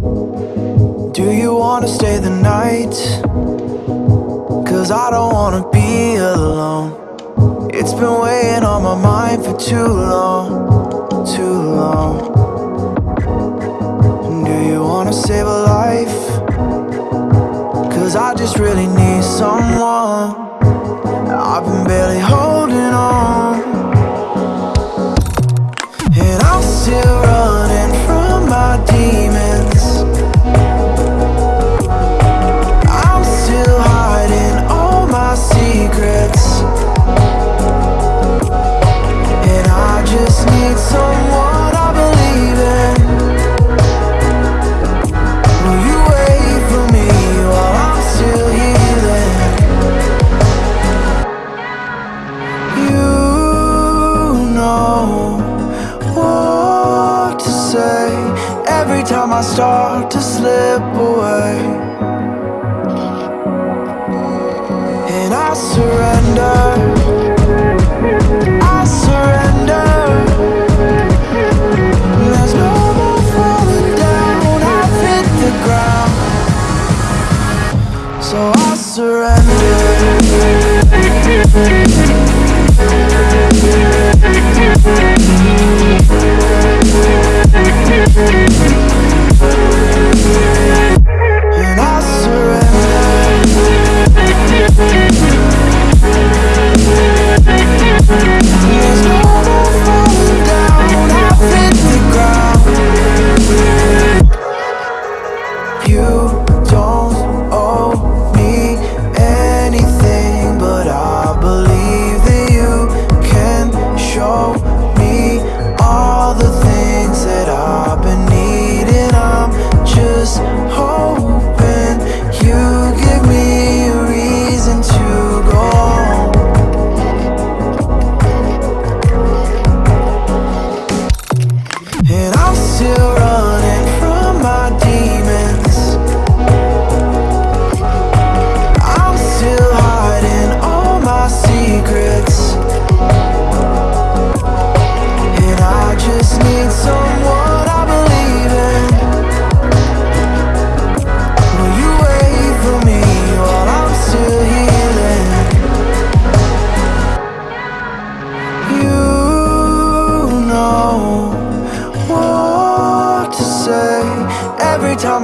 Do you wanna stay the night? Cause I don't wanna be alone. It's been weighing on my mind for too long, too long. Do you wanna save a life? Cause I just really need someone. I've been barely holding say every time I start to slip away. And I surrender.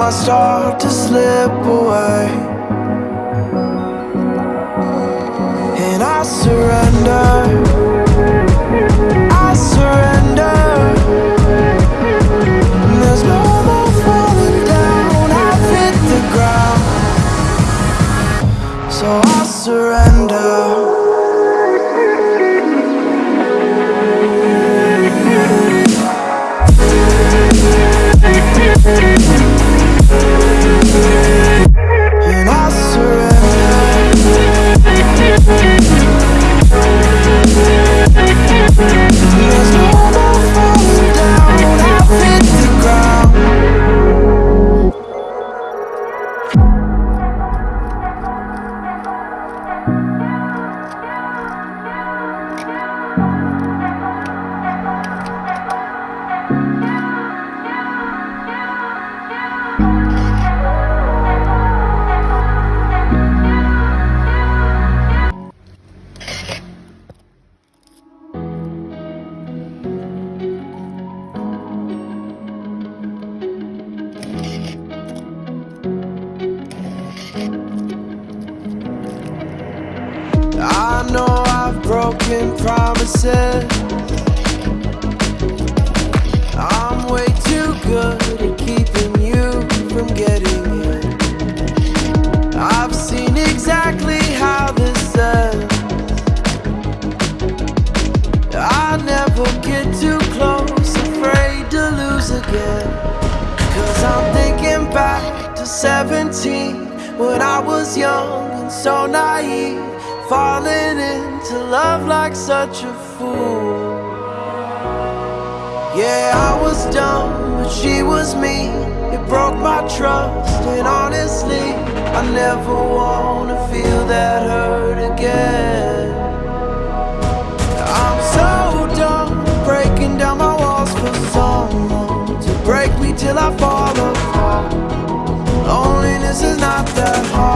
I start to slip away. And I surrender. Broken promises. I'm way too good at keeping you from getting in. I've seen exactly how this ends. I never get too close, afraid to lose again. Cause I'm thinking back to 17 when I was young and so naive, Falling into love like such a fool. Yeah, I was dumb, but she was me It broke my trust, and honestly I never wanna feel that hurt again. I'm so dumb, breaking down my walls for someone To break me till I fall apart. Loneliness is not that hard.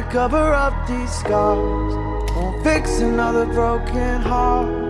to cover up these scars. Won't fix another broken heart.